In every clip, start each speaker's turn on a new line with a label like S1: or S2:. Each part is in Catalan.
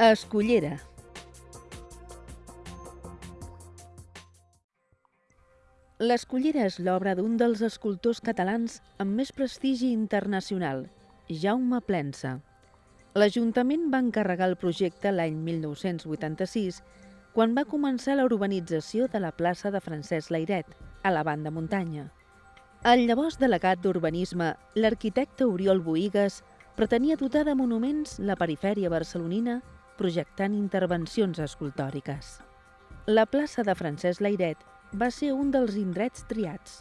S1: Escullera. L'Escullera és l'obra d'un dels escultors catalans amb més prestigi internacional, Jaume Plensa. L'Ajuntament va encarregar el projecte l'any 1986, quan va començar la urbanització de la plaça de Francesc Lairet, a la banda muntanya. El llavors delegat d'Urbanisme, l'arquitecte Oriol Boigues, pretenia dotar de monuments la perifèria barcelonina projectant intervencions escultòriques. La plaça de Francesc Lairet va ser un dels indrets triats.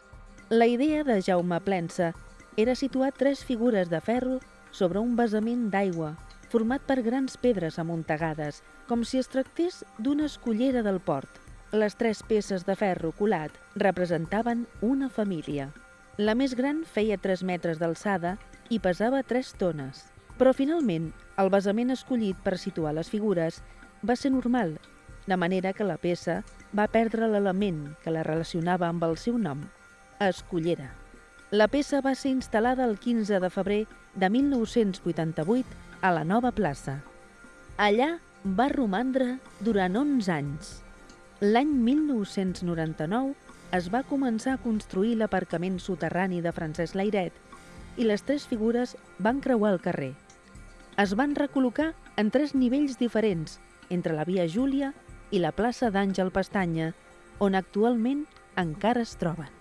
S1: La idea de Jaume Plensa era situar tres figures de ferro sobre un basament d'aigua format per grans pedres amuntegades, com si es tractés d'una escullera del port. Les tres peces de ferro colat representaven una família. La més gran feia 3 metres d'alçada i pesava 3 tones. Però finalment, el basament escollit per situar les figures va ser normal, de manera que la peça va perdre l'element que la relacionava amb el seu nom, Escullera. La peça va ser instal·lada el 15 de febrer de 1988 a la nova plaça. Allà va romandre durant 11 anys. L'any 1999 es va començar a construir l'aparcament soterrani de Francesc Lairet i les tres figures van creuar el carrer. Es van recol·locar en tres nivells diferents entre la via Júlia i la plaça d'Àngel Pestanya, on actualment encara es troben.